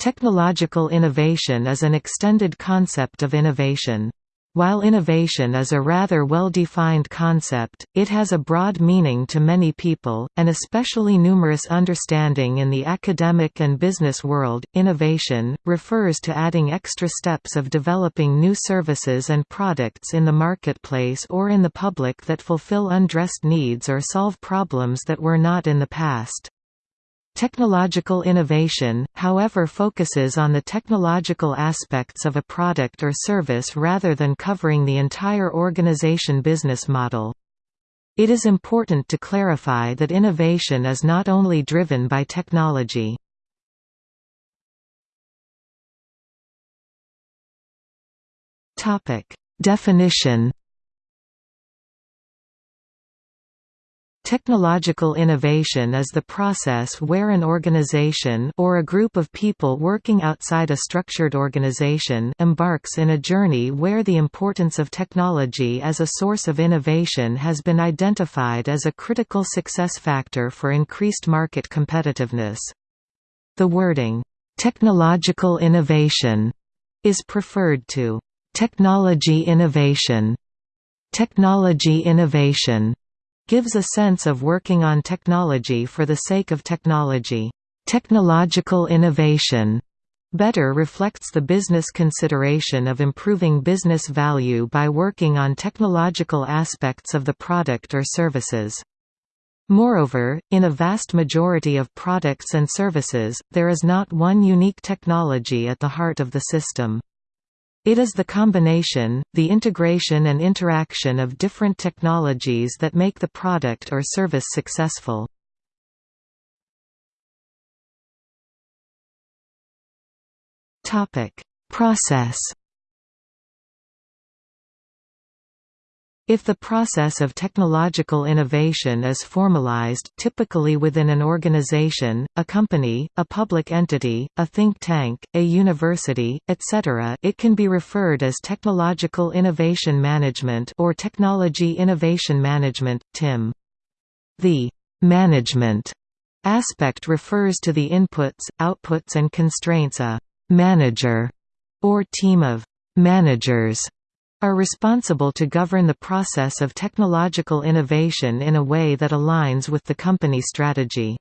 Technological innovation is an extended concept of innovation. While innovation is a rather well-defined concept, it has a broad meaning to many people, and especially numerous understanding in the academic and business world. Innovation refers to adding extra steps of developing new services and products in the marketplace or in the public that fulfill undressed needs or solve problems that were not in the past. Technological innovation, however focuses on the technological aspects of a product or service rather than covering the entire organization business model. It is important to clarify that innovation is not only driven by technology. Definition Technological innovation is the process where an organization or a group of people working outside a structured organization embarks in a journey where the importance of technology as a source of innovation has been identified as a critical success factor for increased market competitiveness. The wording, "'technological innovation' is preferred to "'technology innovation' Technology innovation gives a sense of working on technology for the sake of technology. Technological innovation better reflects the business consideration of improving business value by working on technological aspects of the product or services. Moreover, in a vast majority of products and services, there is not one unique technology at the heart of the system. It is the combination, the integration and interaction of different technologies that make the product or service successful. Process If the process of technological innovation is formalized typically within an organization, a company, a public entity, a think tank, a university, etc. it can be referred as technological innovation management or technology innovation management, TIM. The «management» aspect refers to the inputs, outputs and constraints a «manager» or team of «managers» are responsible to govern the process of technological innovation in a way that aligns with the company strategy.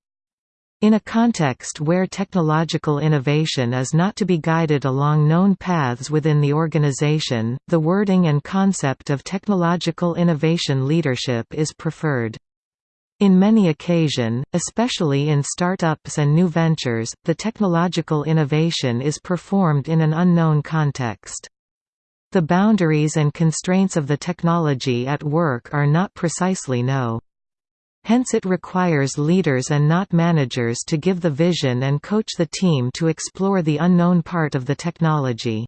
In a context where technological innovation is not to be guided along known paths within the organization, the wording and concept of technological innovation leadership is preferred. In many occasion, especially in startups and new ventures, the technological innovation is performed in an unknown context. The boundaries and constraints of the technology at work are not precisely know. Hence it requires leaders and not managers to give the vision and coach the team to explore the unknown part of the technology.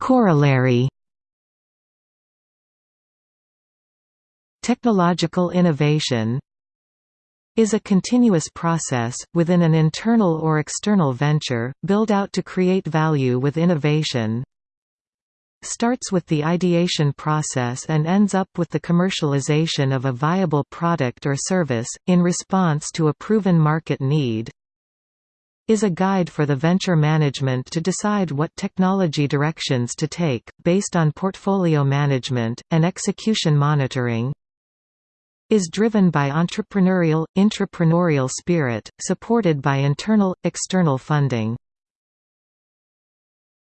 Corollary Technological innovation is a continuous process, within an internal or external venture, built out to create value with innovation. Starts with the ideation process and ends up with the commercialization of a viable product or service, in response to a proven market need. Is a guide for the venture management to decide what technology directions to take, based on portfolio management, and execution monitoring, is driven by entrepreneurial, intrapreneurial spirit, supported by internal, external funding.